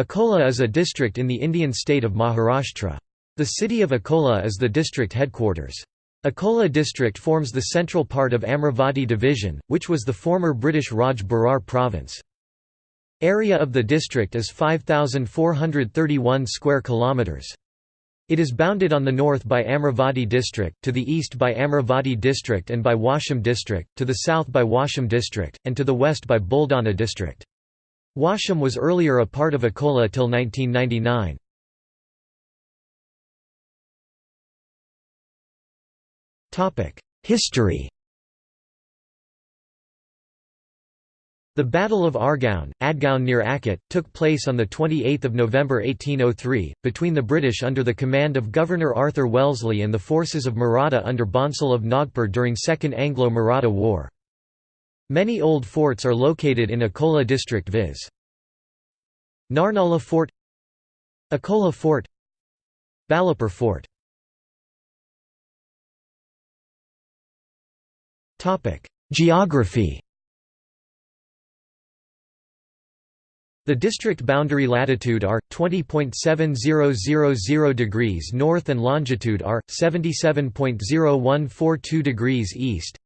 Akola is a district in the Indian state of Maharashtra. The city of Akola is the district headquarters. Akola district forms the central part of Amravati division, which was the former British Raj Berar province. Area of the district is 5431 square kilometers. It is bounded on the north by Amravati district, to the east by Amravati district and by Washim district, to the south by Washim district, and to the west by Buldana district. Washim was earlier a part of Akola till 1999. History The Battle of Argaon, Adgaon near Akot, took place on 28 November 1803, between the British under the command of Governor Arthur Wellesley and the forces of Maratha under Bhonsle of Nagpur during Second Anglo-Maratha War. Many old forts are located in Akola district viz. Narnala Fort Akola Fort Balapur Fort Geography The district boundary latitude are 20.7000 degrees north and longitude are 77.0142 degrees east.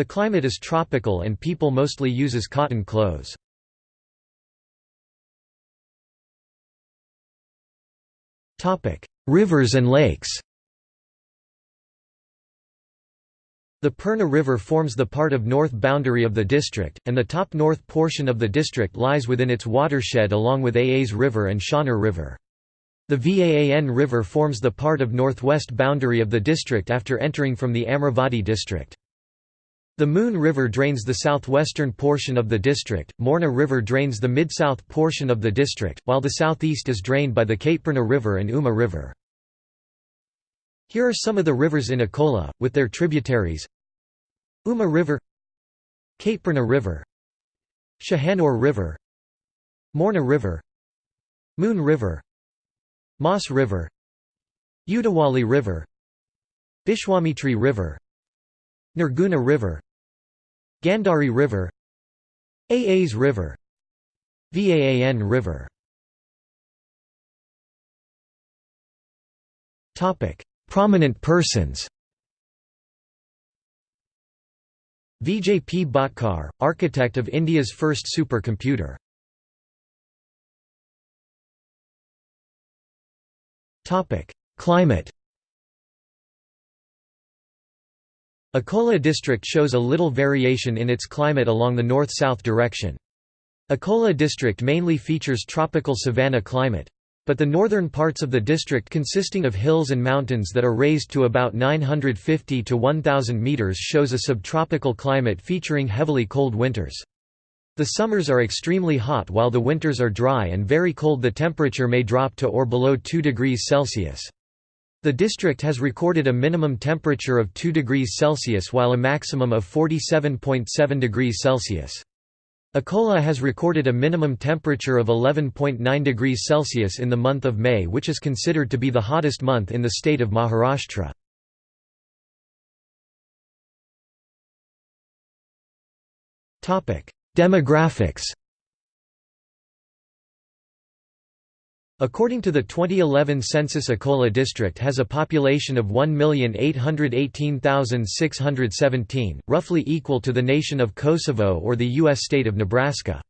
The climate is tropical and people mostly uses cotton clothes. Rivers and lakes The Purna River forms the part of north boundary of the district, and the top north portion of the district lies within its watershed along with Aas River and Shaner River. The Vaan River forms the part of northwest boundary of the district after entering from the Amravati district. The Moon River drains the southwestern portion of the district, Morna River drains the mid-south portion of the district, while the southeast is drained by the Kaitpurna River and Uma River. Here are some of the rivers in Akola, with their tributaries Uma River Kaitpurna River Shahanur River Morna River Moon River Moss River Udawali River Bishwamitri River Nirguna River Gandhari River Aas River Vaan River Prominent persons Vijay P. Bhatkar, architect of India's first supercomputer. Climate Akola district shows a little variation in its climate along the north-south direction. Akola district mainly features tropical savanna climate. But the northern parts of the district consisting of hills and mountains that are raised to about 950 to 1000 meters shows a subtropical climate featuring heavily cold winters. The summers are extremely hot while the winters are dry and very cold the temperature may drop to or below 2 degrees Celsius. The district has recorded a minimum temperature of 2 degrees Celsius while a maximum of 47.7 degrees Celsius. Akola has recorded a minimum temperature of 11.9 degrees Celsius in the month of May which is considered to be the hottest month in the state of Maharashtra. Demographics According to the 2011 census Akola district has a population of 1,818,617, roughly equal to the nation of Kosovo or the U.S. state of Nebraska.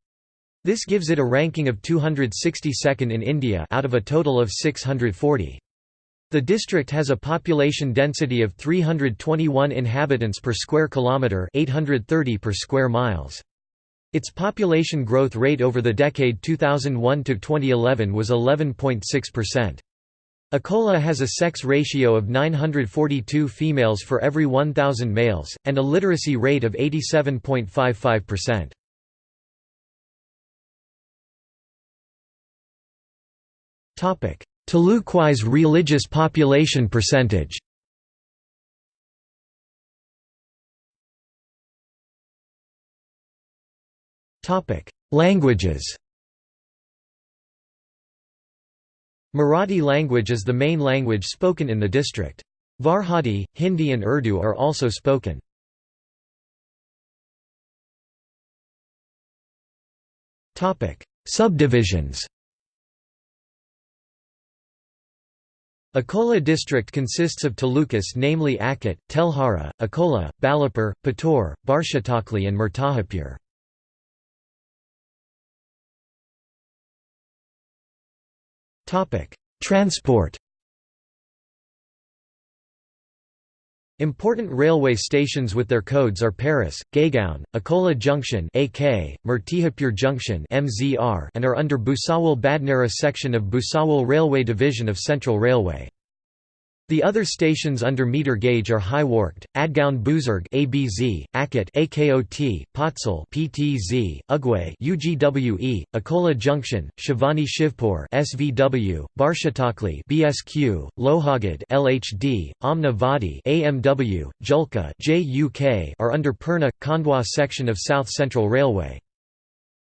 This gives it a ranking of 262nd in India out of a total of 640. The district has a population density of 321 inhabitants per square kilometre 830 per square miles. Its population growth rate over the decade 2001 to 2011 was 11.6%. Akola has a sex ratio of 942 females for every 1,000 males, and a literacy rate of 87.55%. Talukwise religious population percentage Languages Marathi language is the main language spoken in the district. Varhadi, Hindi and Urdu are also spoken. Subdivisions Akola district consists of talukas namely Akot, Telhara, Akola, Balapur, Pator, Barshatakli and Murtahapur. Transport Important railway stations with their codes are Paras, Gaygaon, Akola Junction AK, Murtihapur Junction MZR and are under Bhusawal Badnera section of Bhusawal Railway Division of Central Railway. The other stations under meter gauge are Hiwarkhed, Adgaon Buzurg ABZ, Akot AKOT, Potsal PTZ, Ugwe UGWE, Akola Junction, Shivani Shivpur SVW, Barshatakli BSQ, Lohagad LHD, Amna Vadi AMW, Julka JUK are under Purna Khandwa section of South Central Railway.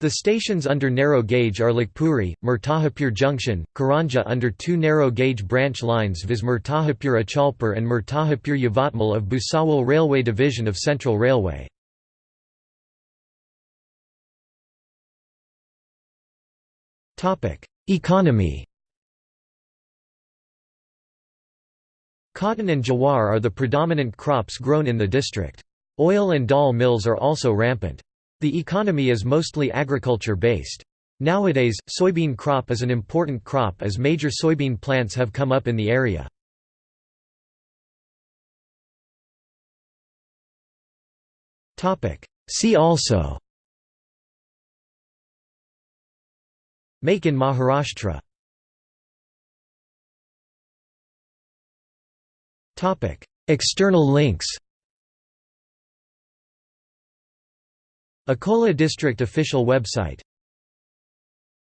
The stations under narrow gauge are Lakhpuri, Murtahapur Junction, Karanja under two narrow gauge branch lines viz Murtahapur Achalpur and Murtahapur Yavatmal of Bhusawal Railway Division of Central Railway. Economy Cotton and jawar are the predominant crops grown in the district. Oil and dal mills are also rampant. The economy is mostly agriculture-based. Nowadays, soybean crop is an important crop as major soybean plants have come up in the area. See also Make in Maharashtra External links Akola District official website